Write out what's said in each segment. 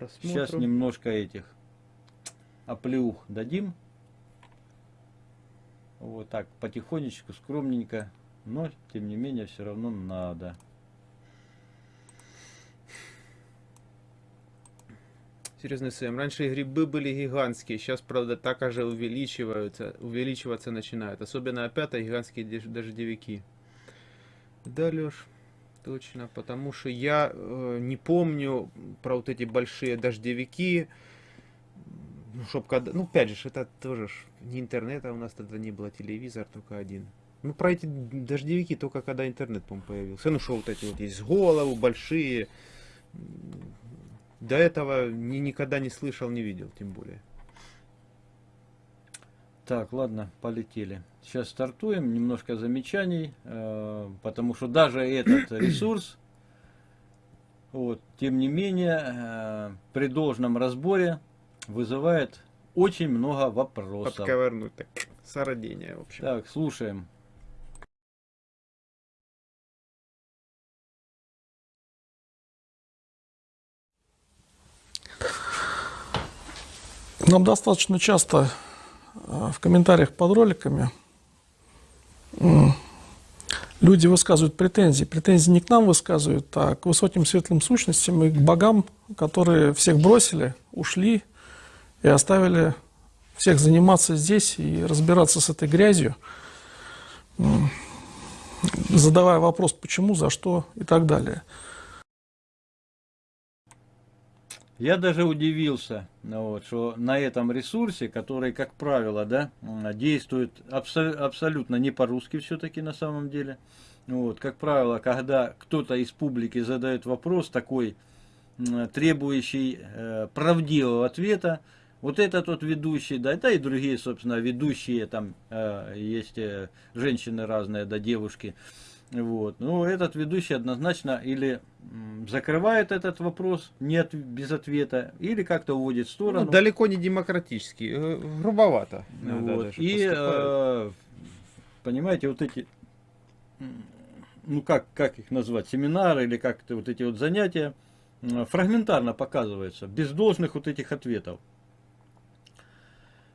просмотру. Сейчас немножко этих оплеух дадим. Вот так, потихонечку, скромненько. Но, тем не менее, все равно надо. Серьезно, Сэм, раньше грибы были гигантские, сейчас, правда, так же увеличиваются, увеличиваться начинают. Особенно опять гигантские дож- дождевики. Да, Леш, точно, потому что я э, не помню про вот эти большие дождевики. Ну, чтоб когда... Ну, опять же, это тоже ж не интернет, а у нас тогда не было телевизор, только один. Ну, про эти дождевики только когда интернет, по-моему, появился. Ну, что вот эти вот есть голову большие. До этого ни, никогда не слышал, не видел, тем более. Так, ладно, полетели. Сейчас стартуем. Немножко замечаний, э, потому что даже этот ресурс, вот, тем не менее, э, при должном разборе вызывает очень много вопросов. Подковырнуть так. Сородение, в общем. Так, слушаем. Нам достаточно часто в комментариях под роликами люди высказывают претензии. Претензии не к нам высказывают, а к высоким светлым сущностям и к богам, которые всех бросили, ушли и оставили всех заниматься здесь и разбираться с этой грязью, задавая вопрос, почему, за что и так далее. Я даже удивился, ну вот, что на этом ресурсе, который, как правило, да, действует абсо- абсолютно не по-русски все-таки на самом деле. Ну Вот, как правило, когда кто-то из публики задает вопрос такой, требующий э, правдивого ответа, вот этот вот ведущий, да, да и другие, собственно, ведущие, там э, есть э, женщины разные, да, девушки, вот. Ну, этот ведущий однозначно или закрывает этот вопрос нет, без ответа, или как-то уводит в Ну, сторону. далеко не демократический, э, грубовато. Вот. И, поступают. э, понимаете, вот эти, ну как, как их назвать, семинары или как-то вот эти вот занятия, фрагментарно показываются, без должных вот этих ответов.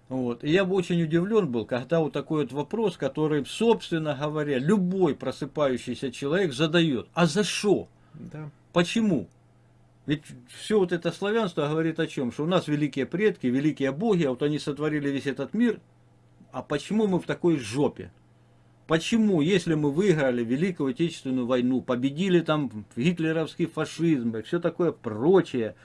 Вот. И я бы очень удивлен был, когда вот такой вот вопрос, который, собственно говоря, любой просыпающийся человек задает. А за что? Да. Почему? Ведь все вот это славянство говорит о чем? Что у нас великие предки, великие боги, а вот они сотворили весь этот мир. А почему мы в такой жопе? Почему, если мы выиграли Великую Отечественную войну, победили там гитлеровский фашизм и все такое прочее,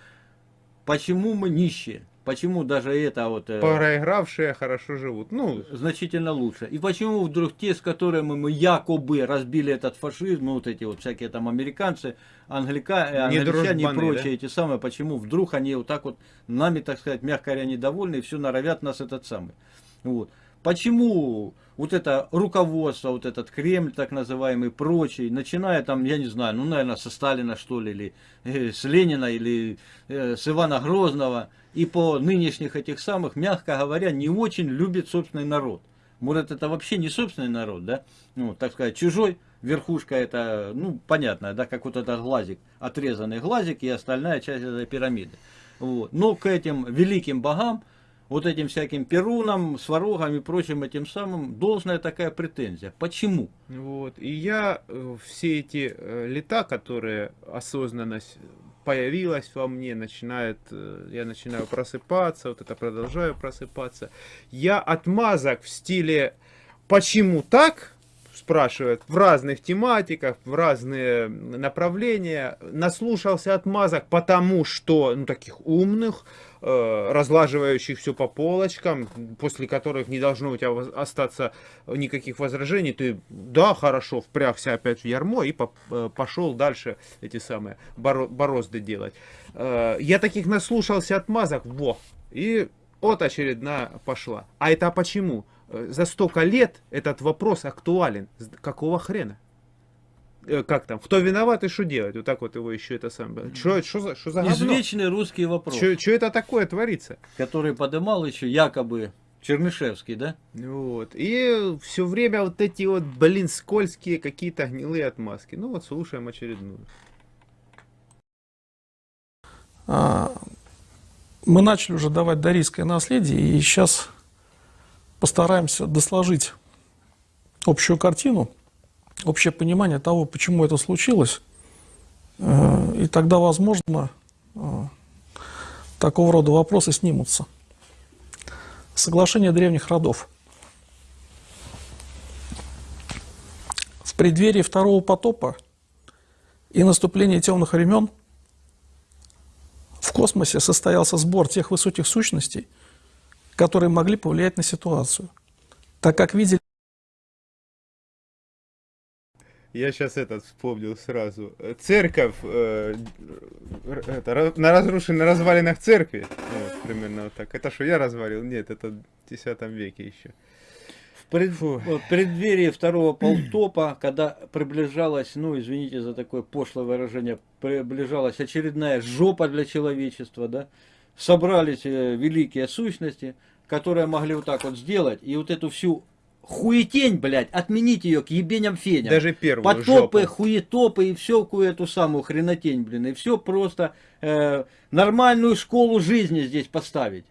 почему мы нищие? Почему даже это вот... э, Проигравшие хорошо живут. Ну, значительно лучше. И почему вдруг те, с которыми мы якобы разбили этот фашизм, ну вот эти вот всякие там американцы, англика, э, Не англичане и прочие да? эти самые, почему вдруг они вот так вот нами, так сказать, мягко говоря, недовольны и все норовят нас этот самый. Вот. Почему вот это руководство, вот этот Кремль так называемый, прочий, начиная там, я не знаю, ну, наверное, со Сталина, что ли, или э, с Ленина, или э, с Ивана Грозного, и по нынешних этих самых, мягко говоря, не очень любит собственный народ. Может, это вообще не собственный народ, да? Ну, так сказать, чужой, верхушка это, ну, понятно, да, как вот этот глазик, отрезанный глазик и остальная часть этой пирамиды. Вот. Но к этим великим богам, вот этим всяким перунам, сварогам и прочим этим самым, должная такая претензия. Почему? вот. И я э, все эти э, лета, которые осознанность появилась во мне, начинает, э, я начинаю просыпаться, вот это продолжаю просыпаться. Я отмазок в стиле «почему так?» Спрашивают в разных тематиках, в разные направления. Наслушался отмазок, потому что, ну, таких умных, э, разлаживающих все по полочкам, после которых не должно у тебя остаться никаких возражений, ты, да, хорошо, впрягся опять в ярмо и э, пошел дальше эти самые боро- борозды делать. Э, я таких наслушался отмазок, во, и вот очередная пошла. А это почему? Э, За столько лет этот вопрос актуален. Какого хрена? Э, Как там? Кто виноват и что делать? Вот так вот его еще это самое. Что, что за, что за говно? Извечный русский вопрос, Что это такое творится? который подымал еще якобы Чернышевский, да? Вот. И все время вот эти вот, блин, скользкие какие-то гнилые отмазки. Ну вот слушаем очередную. А, мы начали уже давать дарийское наследие, и сейчас постараемся досложить общую картину, общее понимание того, почему это случилось, Э, и тогда, возможно, э, такого рода вопросы снимутся. Соглашение древних родов. В преддверии второго потопа и наступления темных времен в космосе состоялся сбор тех высоких сущностей, которые могли повлиять на ситуацию, так как видели Я сейчас этот вспомнил сразу. Церковь э, это, на разрушенных развалинах церкви. Вот, примерно вот так. Это что, я развалил? Нет, это в X веке еще. В пред- в преддверии второго полтопа, когда приближалась, ну извините за такое пошлое выражение, приближалась очередная жопа для человечества, да, собрались э, великие сущности, которые могли вот так вот сделать, и вот эту всю хуетень, блядь, отменить ее к ебеням феням. Даже первую Потопы, жопу. хуетопы и все эту самую хренотень, блин. И все просто э, нормальную школу жизни здесь поставить.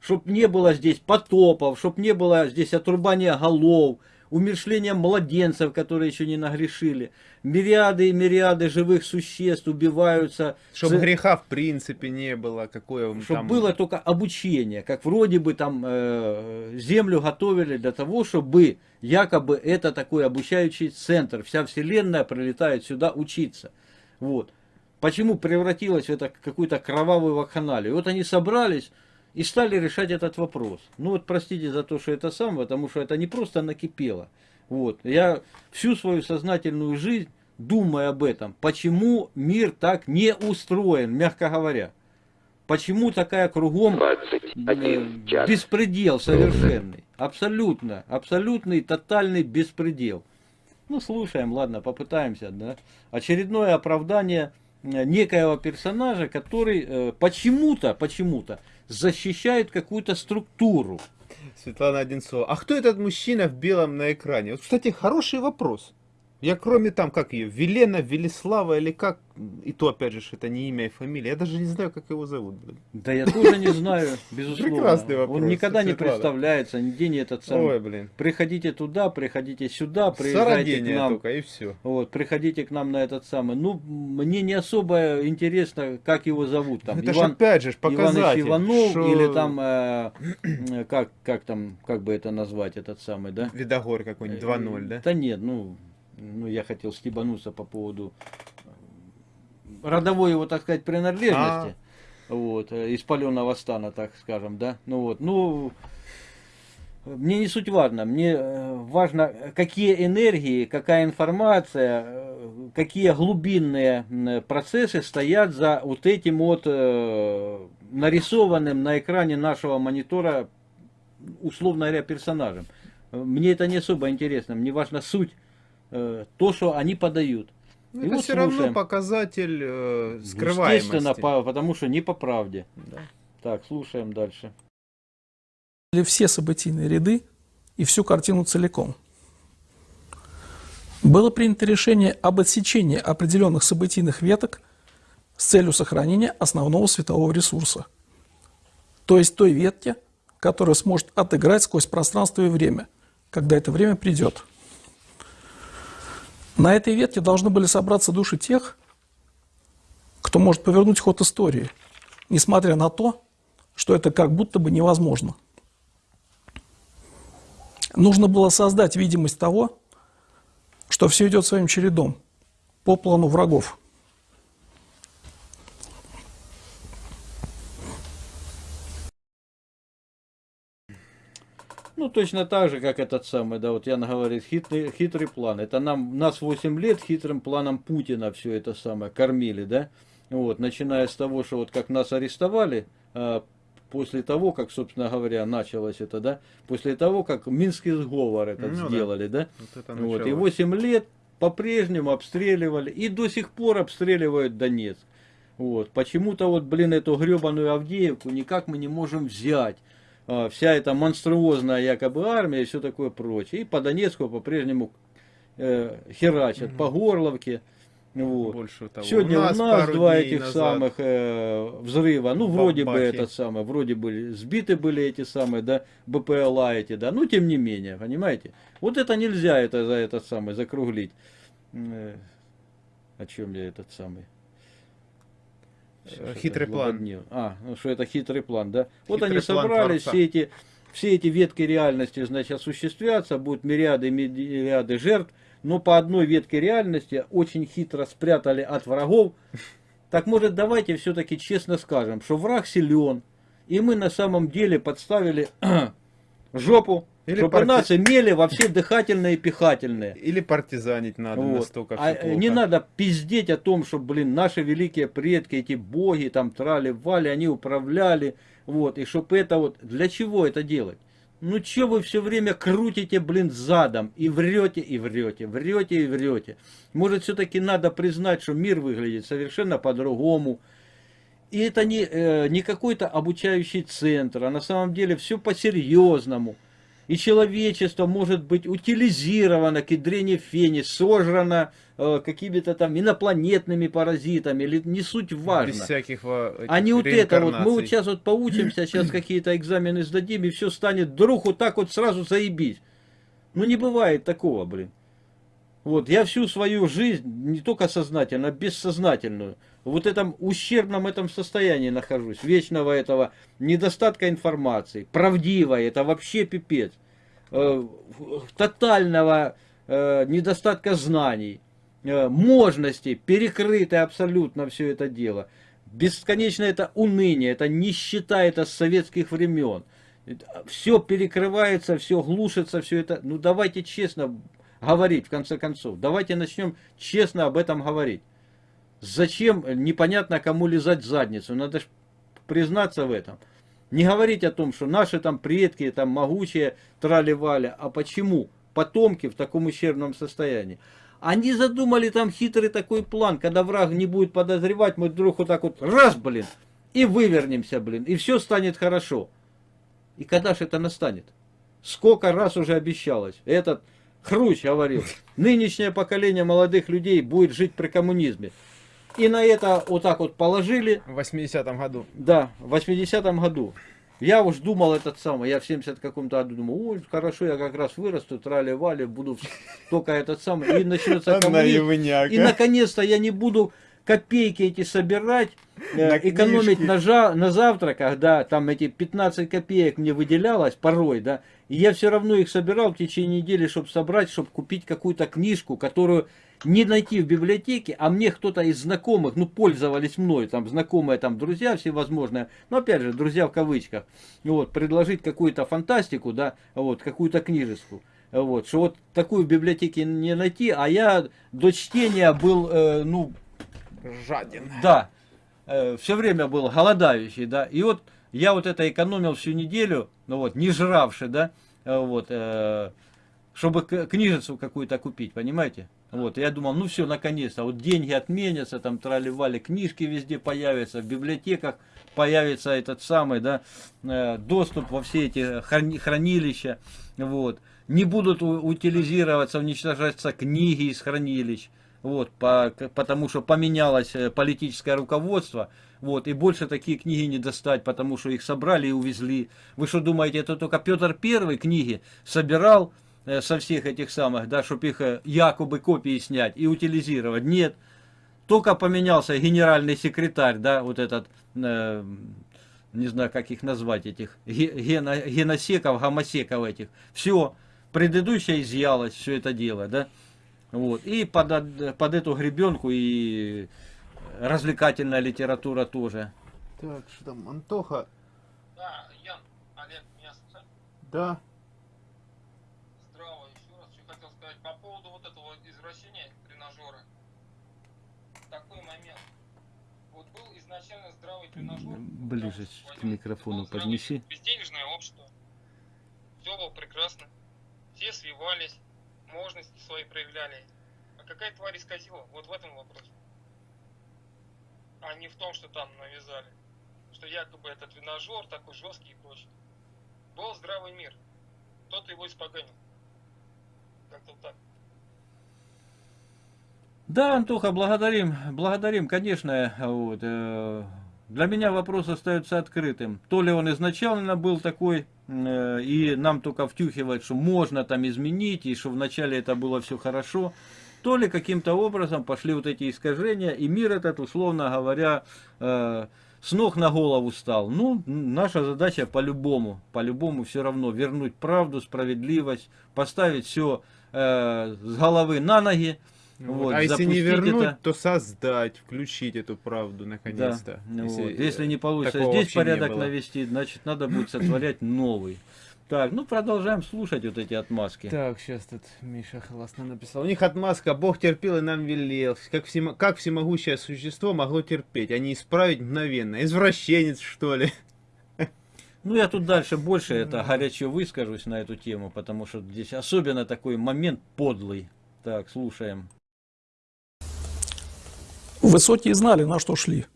Чтоб не было здесь потопов, чтоб не было здесь отрубания голов, умершления младенцев, которые еще не нагрешили. Мириады и мириады живых существ убиваются. Чтобы За- греха в принципе не было, какое чтобы там... было только обучение, как вроде бы там э, землю готовили для того, чтобы якобы это такой обучающий центр, вся вселенная прилетает сюда учиться. Вот. Почему превратилось в это какую-то кровавую вакханалию? Вот они собрались и стали решать этот вопрос. Ну вот простите за то, что это сам, потому что это не просто накипело. Вот. Я всю свою сознательную жизнь думаю об этом. Почему мир так не устроен, мягко говоря? Почему такая кругом 21 э, час. беспредел совершенный? Абсолютно, абсолютный, тотальный беспредел. Ну, слушаем, ладно, попытаемся, да. Очередное оправдание некоего персонажа, который э, почему-то, почему-то защищает какую-то структуру. Светлана Одинцова. А кто этот мужчина в белом на экране? Вот, кстати, хороший вопрос. Я кроме там, как ее, Велена, Велислава или как, и то, опять же, это не имя и фамилия, я даже не знаю, как его зовут, блин. Да я тоже не знаю, безусловно. Прекрасный вопрос, Он никогда не представляется, нигде не этот самый. Ой, блин. Приходите туда, приходите сюда, приезжайте к нам. только, и все. Вот, приходите к нам на этот самый. Ну, мне не особо интересно, как его зовут. Там, это же Иван, опять же ж Иваныч показатель. Иванов что или там, э, э, как, как там, как бы это назвать, этот самый, да? Видогор какой-нибудь, 2-0, да? Да нет, ну, ну, я хотел стебануться по поводу э, родовой его, так сказать, принадлежности. Вот, э, из паленого стана, так скажем, да. Ну вот, ну, мне не суть важно. Мне э, важно, какие энергии, какая информация, какие глубинные процессы стоят за вот этим вот нарисованным на экране нашего монитора, условно говоря, персонажем. Мне это не особо интересно. Мне важна суть, э, то, что они подают. Ну, это вот все равно слушаем. показатель э, скрываемости. Естественно, по- потому что не по правде. Да. Так, слушаем дальше. все событийные ряды и всю картину целиком. Было принято решение об отсечении определенных событийных веток с целью сохранения основного светового ресурса, то есть той ветки, которая сможет отыграть сквозь пространство и время, когда это время придет. На этой ветке должны были собраться души тех, кто может повернуть ход истории, несмотря на то, что это как будто бы невозможно. Нужно было создать видимость того, что все идет своим чередом по плану врагов. Ну, точно так же, как этот самый, да, вот Ян говорит, хитрый, хитрый план. Это нам, нас 8 лет хитрым планом Путина все это самое кормили, да. Вот, начиная с того, что вот как нас арестовали, а, после того, как, собственно говоря, началось это, да, после того, как Минский сговор этот Ну да. сделали, да, Вот это вот, и началось. 8 лет по-прежнему обстреливали, и до сих пор обстреливают Донецк. Вот. Почему-то вот, блин, эту гребаную Авдеевку никак мы не можем взять. А, Вся эта монструозная якобы армия и все такое прочее. И по Донецку по-прежнему э, херачат, по Горловке. Вот. Больше того. Сегодня у нас, пару два дней этих назад самых э, взрыва, ну вроде бы Бабахи. этот самый, вроде бы сбиты были эти самые, да, БПЛА эти, да, ну тем не менее, понимаете? Вот это нельзя это за этот самый закруглить. Э, о чем я этот самый? Хитрый план. А, ну что это хитрый план, да? Вот Хитрый они план собрались, Творца. все эти, все эти ветки реальности, значит, осуществятся, будут мириады и мириады жертв, но по одной ветке реальности очень хитро спрятали от врагов. Так может давайте все-таки честно скажем, что враг силен, и мы на самом деле подставили жопу, Или чтобы парти- нас имели во все дыхательные и пихательные. Или партизанить надо Вот. настолько А, э, не надо пиздеть о том, что, блин, наши великие предки, эти боги, там, трали-вали, они управляли, вот, и чтобы это вот, для чего это делать? Ну, че вы все время крутите, блин, задом, и врете, и врете, врете и врете. Может, все-таки надо признать, что мир выглядит совершенно по-другому, и это не, э, не какой-то обучающий центр, а на самом деле все по-серьезному. И человечество может быть утилизировано к ядрене фени, сожрано э, какими-то там инопланетными паразитами, или не суть важно. Без всяких во- этих А вот это вот, мы вот сейчас вот поучимся, сейчас какие-то экзамены сдадим, и все станет вдруг вот так вот сразу заебись. Ну не бывает такого, блин. Вот, я всю свою жизнь, не только сознательно, а бессознательную, вот этом ущербном этом состоянии нахожусь, вечного этого недостатка информации, правдивой, это вообще пипец, э, тотального э, недостатка знаний, э, можности, перекрыты абсолютно все это дело. Бесконечно это уныние, это нищета, это с советских времен. Все перекрывается, все глушится, все это. Ну давайте честно говорить, в конце концов. Давайте начнем честно об этом говорить. Зачем непонятно кому лизать задницу? Надо ж признаться в этом. Не говорить о том, что наши там предки там могучие трали-вали, а почему потомки в таком ущербном состоянии. Они задумали там хитрый такой план, когда враг не будет подозревать, мы вдруг вот так вот раз, блин, и вывернемся, блин, и все станет хорошо. И когда же это настанет? Сколько раз уже обещалось. Этот Хрущ говорил, нынешнее поколение молодых людей будет жить при коммунизме. И на это вот так вот положили, В 80-м году. да, в 80-м году. Я уж думал этот самый, я в 70 каком-то году думал, ой, хорошо, я как раз вырасту, трали-вали, буду только этот самый, и начнется коммунизм. И наконец-то я не буду копейки эти собирать, э, На экономить книжки. на, жа- на завтраках, да, там эти 15 копеек мне выделялось порой, да, и я все равно их собирал в течение недели, чтобы собрать, чтобы купить какую-то книжку, которую не найти в библиотеке, а мне кто-то из знакомых, ну, пользовались мной, там, знакомые, там, друзья всевозможные, но, опять же, друзья в кавычках, вот, предложить какую-то фантастику, да, вот, какую-то книжечку, вот, что вот такую в библиотеке не найти, а я до чтения был, э, ну, Жаден. да, все время был голодающий, да, и вот я вот это экономил всю неделю, ну вот, не жравший, да, э, вот, э, чтобы книжицу какую-то купить, понимаете? Вот, я думал, ну все, наконец-то, вот деньги отменятся, там трали-вали, книжки везде появятся, в библиотеках появится этот самый, да, э, доступ во все эти храни- хранилища, вот. Не будут утилизироваться, уничтожаться книги из хранилищ, вот, по, потому что поменялось э, политическое руководство, вот, и больше такие книги не достать, потому что их собрали и увезли. Вы что думаете, это только Петр Первый книги собирал э, со всех этих самых, да, чтобы их э, якобы копии снять и утилизировать? Нет. Только поменялся генеральный секретарь, да, вот этот, э, не знаю, как их назвать, этих ге- гено- геносеков, гомосеков этих. Все, предыдущее изъялось, все это дело, да. Вот. И под, од- под эту гребенку и развлекательная литература тоже. Так, что там, Антоха? Да, Ян, Олег, меня слышать? Да. Здраво, еще раз, что хотел сказать по поводу вот этого извращения тренажера. Такой момент. Вот был изначально здравый тренажер. Ближе к микрофону поднеси. Безденежное общество. Все было прекрасно. Все свивались, можности свои проявляли. А какая тварь исказила? Вот в этом вопрос. А не в том, что там навязали. Что якобы это тренажер такой жесткий и прочее. Был здравый мир. Кто-то его испоганил. Как-то вот так. Да, Антоха, благодарим, благодарим, конечно. Вот, э, для меня вопрос остается открытым. То ли он изначально был такой, и нам только втюхивает, что можно там изменить, и что вначале это было все хорошо, то ли каким-то образом пошли вот эти искажения, и мир этот, условно говоря, э, с ног на голову стал. Ну, наша задача по-любому, по-любому все равно вернуть правду, справедливость, поставить все э, с головы на ноги, Вот, а если не вернуть, это- то создать, включить эту правду Да, наконец-то. ну Если, вот. Если не получится здесь порядок навести, значит надо будет сотворять новый. Так, ну продолжаем слушать вот эти отмазки. Так, сейчас тут Миша классно написал. У них отмазка «Бог терпел и нам велел». Как, всемо- как всемогущее существо могло терпеть, а не исправить мгновенно? Извращенец, что ли? Ну я тут дальше больше это горячо выскажусь на эту тему, потому что здесь особенно такой момент подлый. Так, слушаем. Высокие знали, на что шли.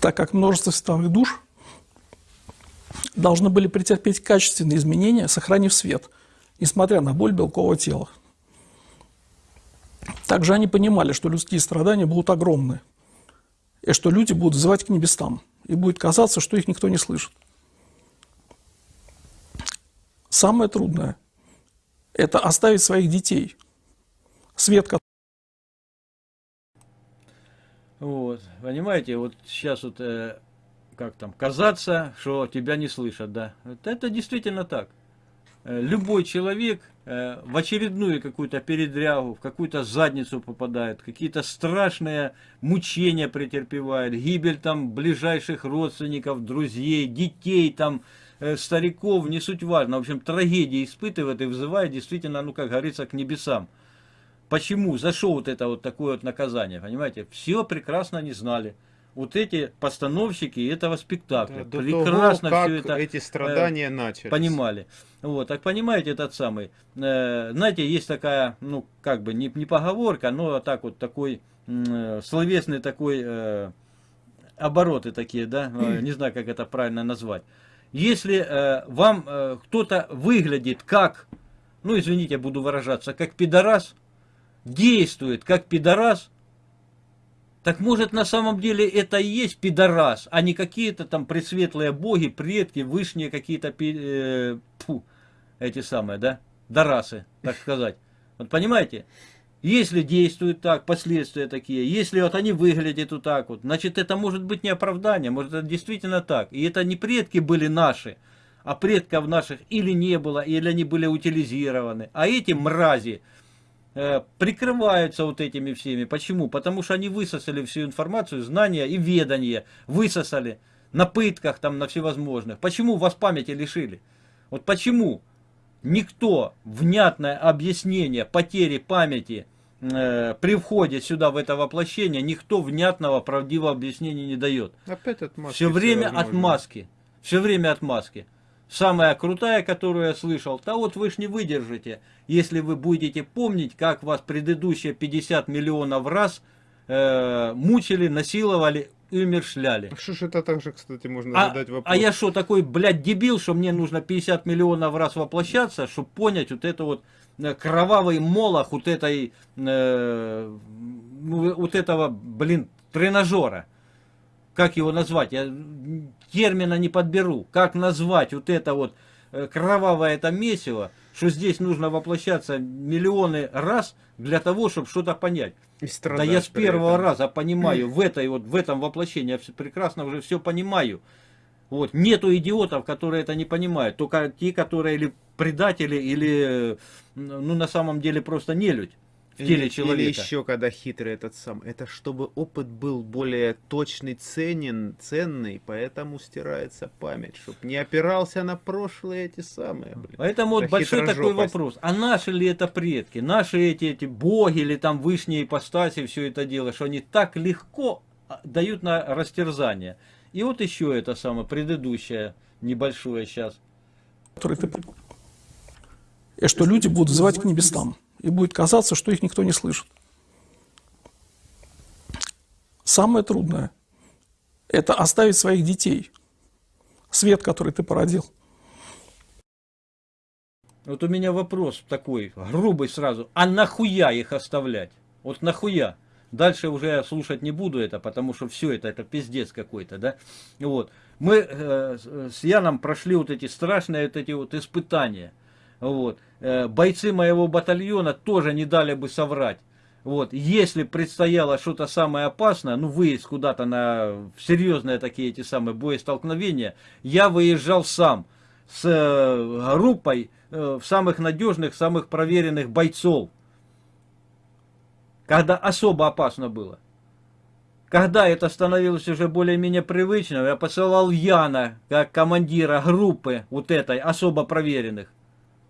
Так как множество световых душ должны были претерпеть качественные изменения, сохранив свет, несмотря на боль белкового тела. Также они понимали, что людские страдания будут огромны, и что люди будут взывать к небесам, и будет казаться, что их никто не слышит. Самое трудное – это оставить своих детей. Свет, Вот, понимаете, вот сейчас вот, э, как там, казаться, что тебя не слышат, да. Вот это действительно так. Э, Любой человек э, в очередную какую-то передрягу, в какую-то задницу попадает, какие-то страшные мучения претерпевает, гибель там ближайших родственников, друзей, детей там, э, стариков, не суть важно. В общем, трагедии испытывает и вызывает действительно, ну, как говорится, к небесам. Почему? За что вот это вот такое вот наказание? Понимаете? Все прекрасно не знали. Вот эти постановщики этого спектакля До прекрасно того, все это эти страдания начались. понимали. Вот, так понимаете, этот самый, э, знаете, есть такая, ну, как бы, не, не поговорка, но так вот такой э, словесный такой, э, обороты такие, да, э, не знаю, как это правильно назвать. Если э, вам э, кто-то выглядит как, ну, извините, буду выражаться, как пидорас, действует как пидорас, так может на самом деле это и есть пидорас, а не какие-то там пресветлые боги, предки, вышние какие-то, э, эти самые, да, дарасы, так сказать. Вот понимаете? Если действуют так, последствия такие, если вот они выглядят вот так вот, значит это может быть не оправдание, может это действительно так. И это не предки были наши, а предков наших или не было, или они были утилизированы. А эти мрази, прикрываются вот этими всеми. Почему? Потому что они высосали всю информацию, знания и ведание. Высосали на пытках, там, на всевозможных. Почему вас памяти лишили? Вот почему никто внятное объяснение потери памяти э, при входе сюда в это воплощение, никто внятного, правдивого объяснения не дает. Опять отмазки. Все время всевозможные. отмазки. Все время отмазки. Самая крутая, которую я слышал, да вот вы ж не выдержите, если вы будете помнить, как вас предыдущие 50 миллионов раз э, мучили, насиловали и умершляли. А Что ж это также, кстати, можно А, задать вопрос? а я что, такой, блядь, дебил, что мне нужно 50 миллионов раз воплощаться, чтобы понять вот это вот э, кровавый молох вот этой, э, ну, вот этого, блин, тренажера. Как его назвать? Я термина не подберу. Как назвать вот это вот э, кровавое это месиво, что здесь нужно воплощаться миллионы раз для того, чтобы что-то понять. И Да я с первого этом. раза понимаю, в этой вот, в этом воплощении я прекрасно уже все понимаю. Вот, нету идиотов, которые это не понимают, только те, которые или предатели, или, э, ну, на самом деле, просто нелюдь в Или- теле Или человека. еще, когда хитрый этот сам. Это чтобы опыт был более точный, ценен, ценный, поэтому стирается память, чтобы не опирался на прошлые эти самые, блин. Поэтому вот большой такой вопрос, а наши ли это предки, наши эти, эти боги или там вышние ипостаси, все это дело, что они так легко а, дают на растерзание. И вот еще это самое предыдущее, небольшое сейчас. который ты... И что люди будут взывать к небесам, и будет казаться, что их никто не слышит. Самое трудное – это оставить своих детей, свет, который ты породил. Вот у меня вопрос такой, грубый сразу. А нахуя их оставлять? Вот нахуя? Дальше уже я слушать не буду это, потому что все это, это пиздец какой-то, да? Вот. Мы э, с Яном прошли вот эти страшные вот эти вот испытания. Вот. Э, бойцы моего батальона тоже не дали бы соврать. Вот, если предстояло что-то самое опасное, ну, выезд куда-то на серьезные такие эти самые боестолкновения, я выезжал сам с э, группой э, самых надежных, самых проверенных бойцов. Когда особо опасно было. Когда это становилось уже более-менее привычным, я посылал Яна, как командира группы вот этой особо проверенных.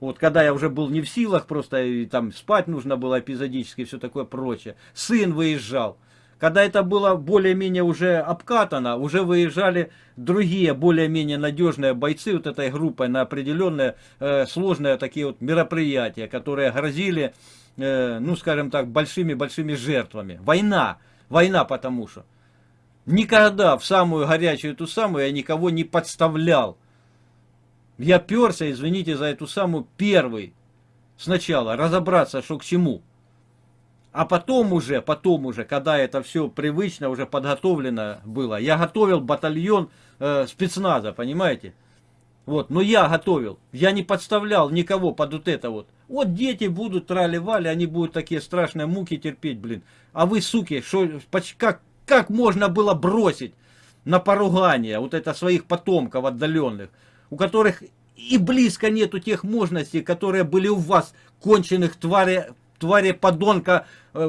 Вот когда я уже был не в силах, просто и, там спать нужно было эпизодически и все такое прочее. Сын выезжал. Когда это было более-менее уже обкатано, уже выезжали другие более-менее надежные бойцы вот этой группой на определенные э, сложные такие вот мероприятия, которые грозили, э, ну скажем так, большими-большими жертвами. Война, война потому что. Никогда в самую горячую эту самую я никого не подставлял. Я перся, извините за эту самую, первый. Сначала разобраться, что к чему. А потом уже, потом уже, когда это все привычно, уже подготовлено было, я готовил батальон э, спецназа, понимаете? Вот, но я готовил, я не подставлял никого под вот это вот. Вот дети будут трали-вали, они будут такие страшные муки терпеть, блин. А вы, суки, шо, как, как можно было бросить на поругание вот это своих потомков отдаленных? У которых и близко нету тех мощностей, которые были у вас, конченых твари, твари подонка э,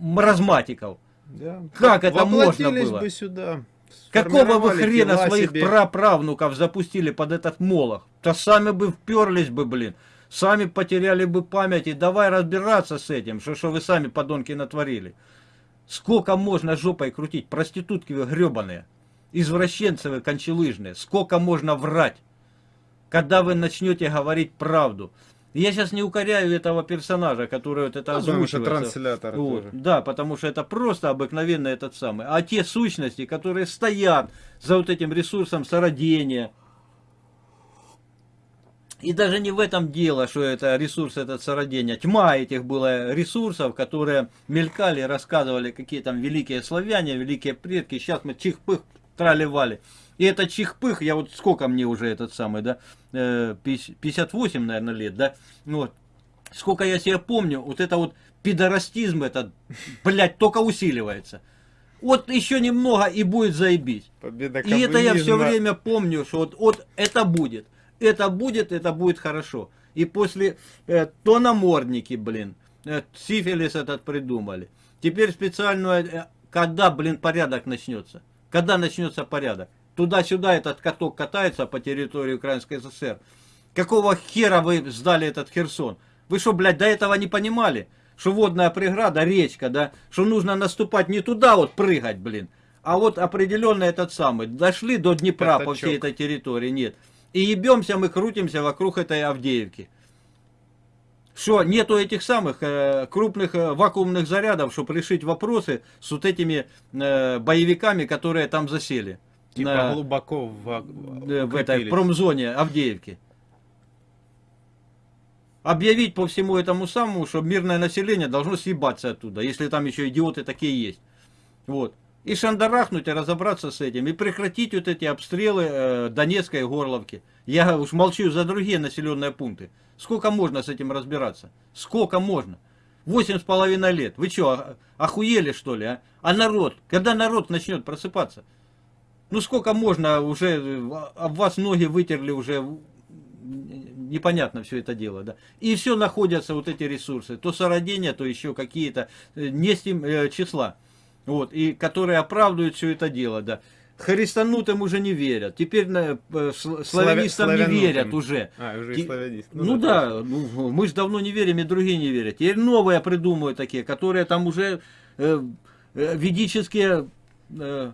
маразматиков. Да. Как это можно было? бы сюда. Какого вы хрена своих себе. праправнуков запустили под этот молох? То сами бы вперлись бы, блин. Сами потеряли бы память и давай разбираться с этим, что, что вы сами подонки натворили. Сколько можно жопой крутить? Проститутки вы гребаные извращенцы вы кончелыжные, сколько можно врать, когда вы начнете говорить правду. Я сейчас не укоряю этого персонажа, который вот это ну, озвучивается. транслятор вот, тоже. Да, потому что это просто обыкновенно этот самый. А те сущности, которые стоят за вот этим ресурсом сородения, и даже не в этом дело, что это ресурс этот сородения. Тьма этих было ресурсов, которые мелькали, рассказывали, какие там великие славяне, великие предки. Сейчас мы чих-пых трали-вали. И это чихпых, я вот сколько мне уже этот самый, да, 58, э, наверное, лет, да, вот. Сколько я себя помню, вот это вот пидорастизм этот, блядь, только усиливается. Вот еще немного и будет заебись. Победа и это я все время помню, что вот, вот это будет. Это будет, это будет хорошо. И после э, то намордники, блин, э, сифилис этот придумали. Теперь специально, э, когда, блин, порядок начнется. Когда начнется порядок? Туда-сюда этот каток катается по территории Украинской ССР. Какого хера вы сдали этот Херсон? Вы что, блядь, до этого не понимали? Что водная преграда, речка, да? Что нужно наступать не туда вот прыгать, блин. А вот определенно этот самый. Дошли до Днепра Пятачок. по всей этой территории, нет. И ебемся мы, крутимся вокруг этой Авдеевки что нету этих самых э, крупных э, вакуумных зарядов, чтобы решить вопросы с вот этими э, боевиками, которые там засели. Типа на, глубоко в, э, в этой промзоне Авдеевки. Объявить по всему этому самому, что мирное население должно съебаться оттуда, если там еще идиоты такие есть. Вот. И шандарахнуть, и разобраться с этим, и прекратить вот эти обстрелы э, Донецкой Горловки. Я уж молчу за другие населенные пункты. Сколько можно с этим разбираться? Сколько можно? Восемь с половиной лет. Вы что, охуели что ли, а? А народ? Когда народ начнет просыпаться? Ну сколько можно уже, об вас ноги вытерли уже, непонятно все это дело, да. И все находятся вот эти ресурсы, то сородения, то еще какие-то, э, не с тем э, числа, вот, и которые оправдывают все это дело, да. Христанутым уже не верят. Теперь на, э, славянистам Славя, не верят уже. А, уже и славянист. Ну, ну да, да ну, мы же давно не верим, и другие не верят. Теперь новые придумывают такие, которые там уже э, э, ведические... Э,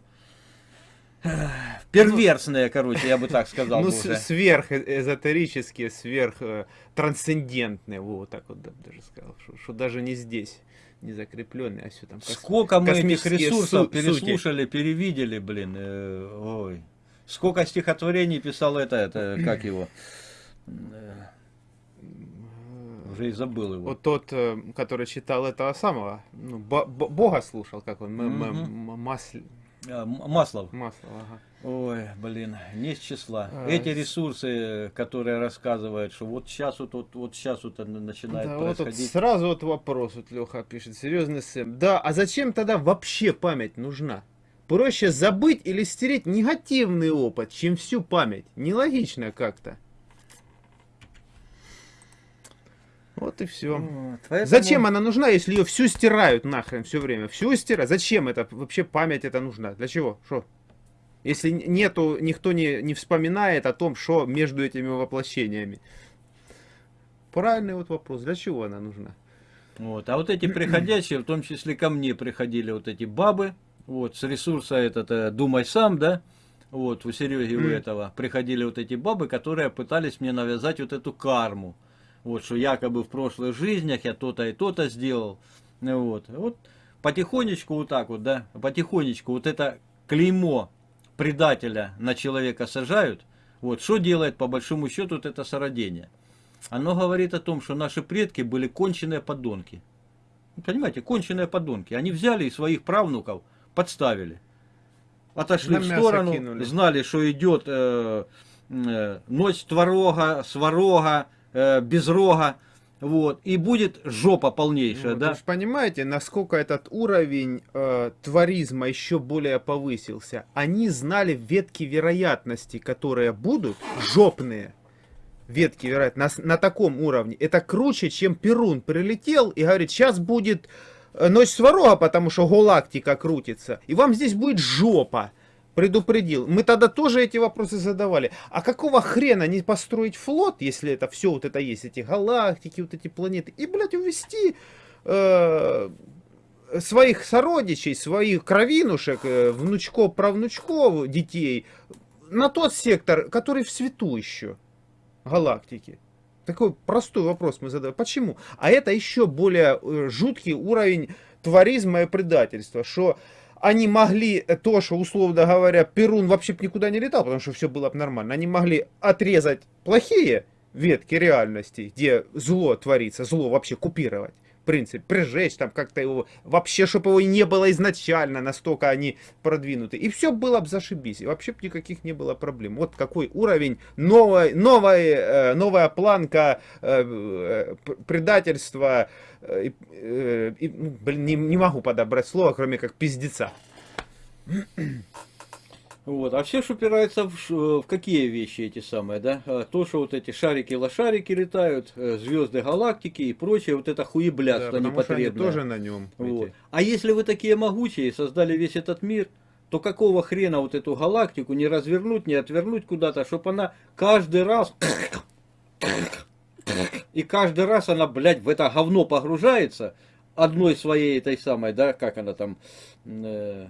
э Перверсные, короче, я бы так сказал. Ну, сверхэзотерические, сверхтрансцендентные, вот так вот даже сказал, что даже не здесь не закрепленный, а все там. Сколько мы этих ресурсов переслушали, сути. перевидели, блин. Э, ой. Сколько стихотворений писал это, это как его? Уже и забыл его. Вот тот, э, который читал этого самого, ну, бо- бо- Бога слушал, как он, м- Масль- Маслов. Маслов, ага. Ой, блин, не с числа. А, Эти ресурсы, которые рассказывают, что вот сейчас вот, вот, вот сейчас вот начинает Да, вот тут происходить. сразу вот вопрос, вот Леха пишет, серьезный Сэм. Да, а зачем тогда вообще память нужна? Проще забыть или стереть негативный опыт, чем всю память. Нелогично как-то. Вот и все. Вот, поэтому- Зачем она нужна, если ее всю стирают нахрен все время? Всю стирают? Зачем это вообще память это нужна? Для чего? Что? Если нету, никто не, не вспоминает о том, что между этими воплощениями. Правильный вот вопрос. Для чего она нужна? Вот. А вот эти приходящие, в том числе ко мне приходили вот эти бабы, вот, с ресурса этот, э, думай сам, да, вот, у Сереги у этого, приходили вот эти бабы, которые пытались мне навязать вот эту карму, вот, что якобы в прошлых жизнях я то-то и то-то сделал, вот, вот, потихонечку вот так вот, да, потихонечку вот это клеймо предателя на человека сажают, вот, что делает по большому счету вот это сородение? Оно говорит о том, что наши предки были конченые подонки. Понимаете, конченые подонки. Они взяли и своих правнуков подставили. Отошли На в сторону, кинули. знали, что идет э, э, ночь творога, сварога, э, без рога. Вот, и будет жопа полнейшая, Вот, да? Вы же понимаете, насколько этот уровень э, творизма еще более повысился. Они знали ветки вероятности, которые будут жопные. Ветки вероятности на, на таком уровне. Это круче, чем Перун прилетел и говорит, сейчас будет э, ночь сварога, потому что галактика крутится. И вам здесь будет жопа. Предупредил. Мы тогда тоже эти вопросы задавали. А какого хрена не построить флот, если это все вот это есть, эти галактики, вот эти планеты, и, блядь, увести э, своих сородичей, своих кровинушек, э, внучков, правнучков, детей на тот сектор, который в свету еще галактики. Такой простой вопрос мы задаем. Почему? А это еще более э, жуткий уровень творизма и предательства, что они могли э, то, что, условно говоря, Перун вообще никуда не летал, потому что все было бы нормально. Они могли отрезать плохие ветки реальности, где зло творится, зло вообще купировать. В принципе, прижечь там как-то его, вообще, чтобы его не было изначально, настолько они продвинуты. И все было бы зашибись, и вообще бы никаких не было проблем. Вот какой уровень, новой, новой, э, новая планка э, э, предательства, и, ну, блин, не, не могу подобрать слово, кроме как пиздеца. Вот. А все ж упирается в, ш- в какие вещи эти самые, да? А, То, что вот эти шарики-лошарики летают, э, звезды галактики и прочее, вот это хуеблядство они непотребное. тоже на нем. Вот. А если вы такие могучие создали весь этот мир, то какого хрена вот эту галактику не развернуть, не отвернуть куда-то, чтобы она каждый раз... И каждый раз она, блядь, в это говно погружается одной своей этой самой, да, как она там, э, э,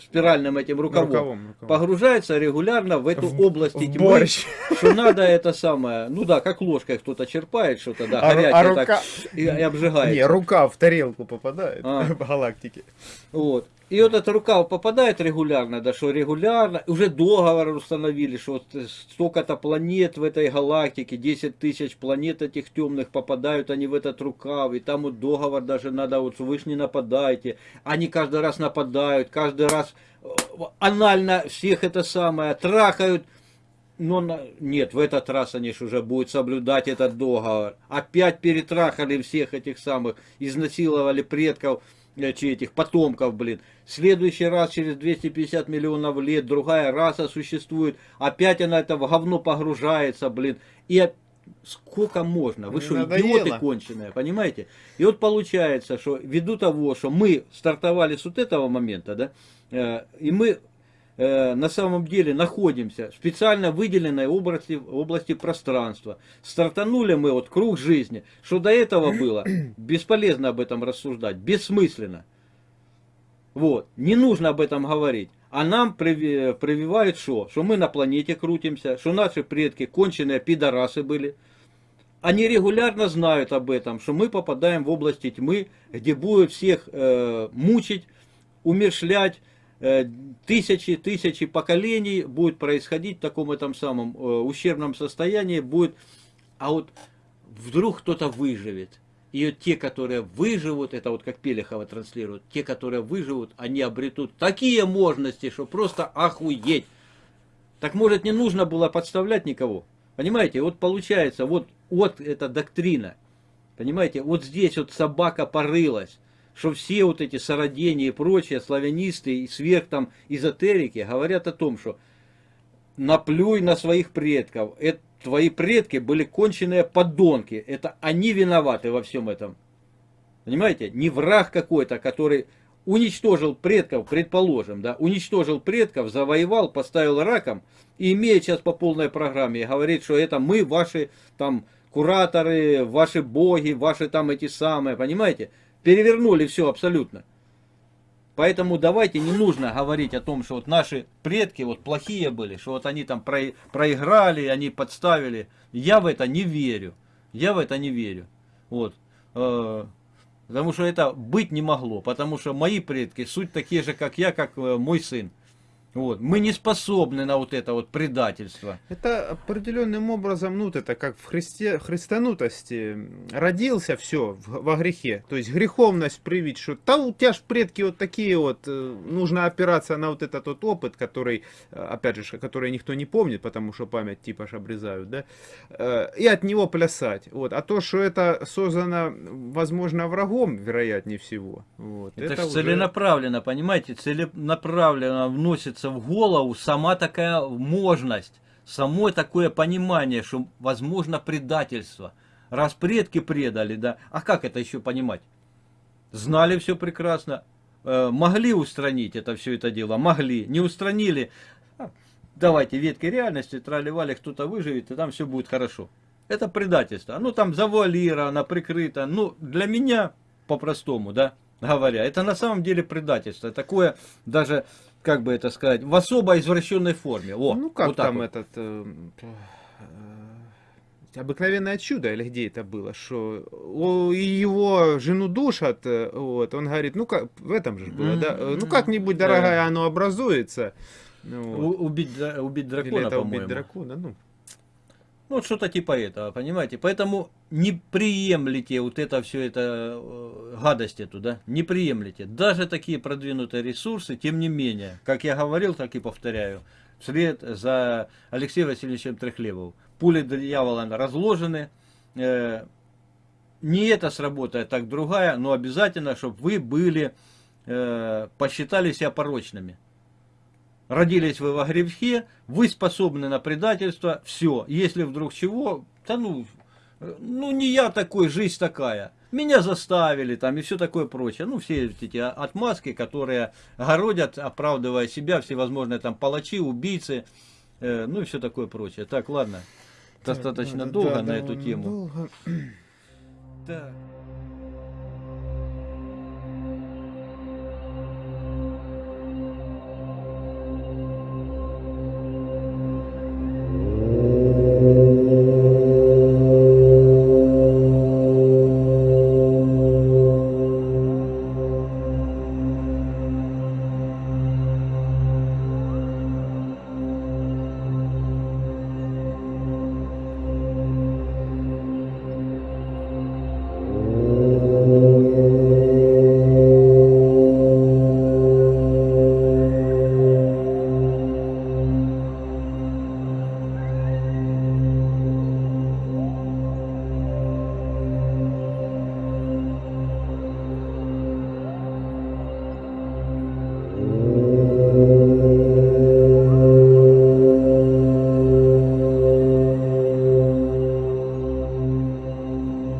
спиральным этим рукавом, Рукавом, рукавом. погружается регулярно в эту В- область в тьмы, борщ. что надо это самое, ну да, как ложкой кто-то черпает что-то, да, А горячее а так, рука- и, и обжигает. Не, рука в тарелку попадает А. в галактике. Вот. И вот эта рука попадает регулярно, да что регулярно, уже договор установили, что вот столько-то планет в этой галактике, 10 тысяч планет этих темных попадают они в этот рукав, и там вот договор даже надо, вот вы ж не нападайте, они каждый раз нападают, каждый раз э, анально всех это самое трахают, но нет, в этот раз они ж уже будут соблюдать этот договор. Опять перетрахали всех этих самых, изнасиловали предков, чи этих потомков, блин. В следующий раз, через 250 миллионов лет, другая раса существует. Опять она это в говно погружается, блин. И сколько можно? Вы что, идиоты конченые, понимаете? И вот получается, что ввиду того, что мы стартовали с вот этого момента, да, э, и мы на самом деле находимся в специально выделенной области, области пространства. Стартанули мы вот круг жизни. Что до этого было, бесполезно об этом рассуждать, бессмысленно. Вот, не нужно об этом говорить. А нам приви- прививают что? Что мы на планете крутимся, что наши предки конченые пидорасы были. Они регулярно знают об этом, что мы попадаем в области тьмы, где будут всех э, мучить, умершлять, э, тысячи, тысячи поколений будет происходить в таком этом самом э, ущербном состоянии, будет, а вот вдруг кто-то выживет. И вот те, которые выживут, это вот как Пелехова транслирует, те, которые выживут, они обретут такие мощности, что просто охуеть. Так может не нужно было подставлять никого? Понимаете, вот получается, вот, вот эта доктрина. Понимаете, вот здесь вот собака порылась, что все вот эти сородения и прочие славянисты и сверх там эзотерики говорят о том, что наплюй на своих предков. Это твои предки были конченые подонки. Это они виноваты во всем этом. Понимаете? Не враг какой-то, который уничтожил предков, предположим, да, уничтожил предков, завоевал, поставил раком, и имеет сейчас по полной программе, говорит, что это мы, ваши там кураторы, ваши боги, ваши там эти самые, понимаете? Перевернули все абсолютно. Поэтому давайте не нужно говорить о том, что вот наши предки вот плохие были, что вот они там про, проиграли, они подставили. Я в это не верю. Я в это не верю. Вот. Э, потому что это быть не могло. Потому что мои предки суть такие же, как я, как э, мой сын. Вот. Мы не способны на вот это вот предательство. Это определенным образом, ну, это как в христе, христанутости родился все во грехе. То есть греховность привить, что да у тебя ж предки вот такие вот, э, нужно опираться на вот этот вот опыт, который, э, опять же, который никто не помнит, потому что память типа ж обрезают, да, э, и от него плясать. Вот. А то, что это создано, возможно, врагом, вероятнее всего. Вот. Это, это же уже- целенаправленно, понимаете, целенаправленно вносится в голову сама такая можность, само такое понимание, что возможно предательство. Раз предки предали, да, а как это еще понимать? Знали все прекрасно, э, могли устранить это все это дело, могли, не устранили. А, Давайте ветки реальности, тролливали, кто-то выживет, и там все будет хорошо. Это предательство. Ну там завуалировано, прикрыто. Ну для меня, по-простому, да, говоря, это на самом деле предательство. Такое даже, как бы это сказать, в особо извращенной форме. О, ну как вот там вот. этот э, э, обыкновенное чудо или где это было, что его жену душат, э, вот, он говорит, ну как в этом же было, да, э, ну как-нибудь, дорогая, оно образуется. Ну, вот. У- убить, убить Или дракона, это убить дракона, ну. Ну, вот что-то типа этого, понимаете? Поэтому не приемлете вот это все это э, гадость эту, да? Не приемлете. Даже такие продвинутые ресурсы, тем не менее, как я говорил, так и повторяю, вслед за Алексеем Васильевичем Трехлебовым. Пули дьявола разложены. э, не это сработает, так другая, но обязательно, чтобы вы были, э, посчитали себя порочными. Родились вы во грехе, вы способны на предательство, все. Если вдруг чего, да ну, ну не я такой, жизнь такая. Меня заставили там и все такое прочее. Ну, все эти отмазки, которые городят, оправдывая себя, всевозможные там палачи, убийцы, э, ну и все такое прочее. Так, ладно, достаточно Да, долго да, на эту довольно тему. долго. Так.